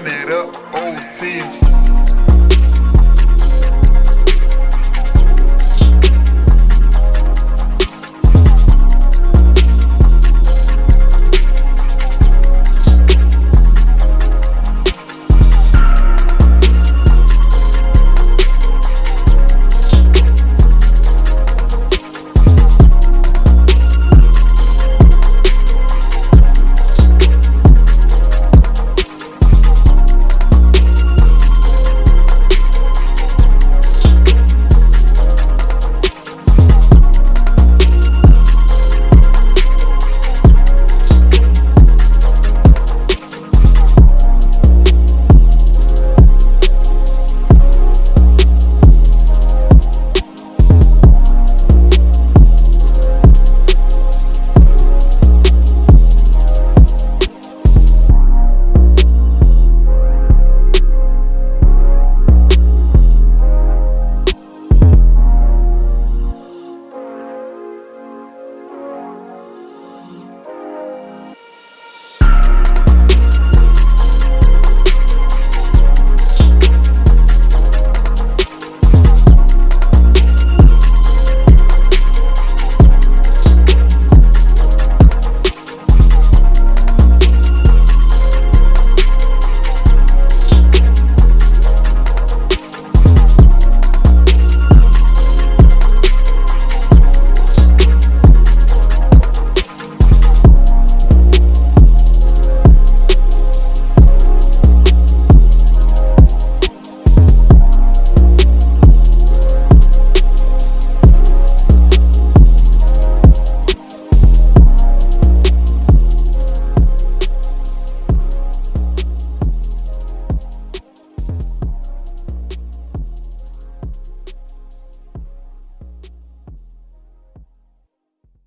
run it up, old team.